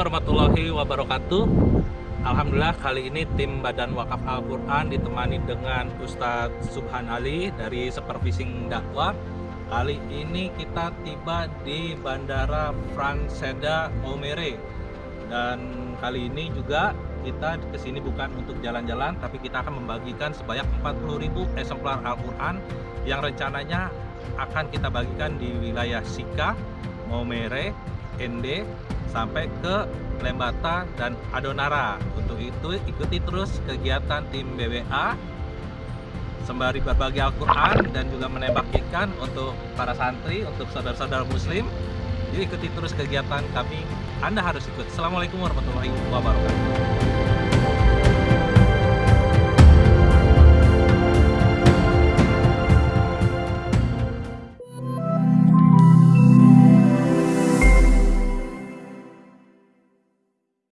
wabarakatuh. Alhamdulillah kali ini tim Badan Wakaf Al-Quran ditemani dengan Ustadz Subhan Ali dari Supervising Dakwah. Kali ini kita tiba di Bandara Frank Seda Maumere Dan kali ini juga kita ke sini bukan untuk jalan-jalan Tapi kita akan membagikan sebanyak 40.000 eksemplar Al-Quran Yang rencananya akan kita bagikan di wilayah Sika, Maumere, ND sampai ke Lembata dan Adonara. Untuk itu ikuti terus kegiatan tim BWA sembari berbagi Al-Quran dan juga menembak ikan untuk para santri, untuk saudara-saudara muslim. Jadi ikuti terus kegiatan kami, Anda harus ikut. Assalamualaikum warahmatullahi wabarakatuh.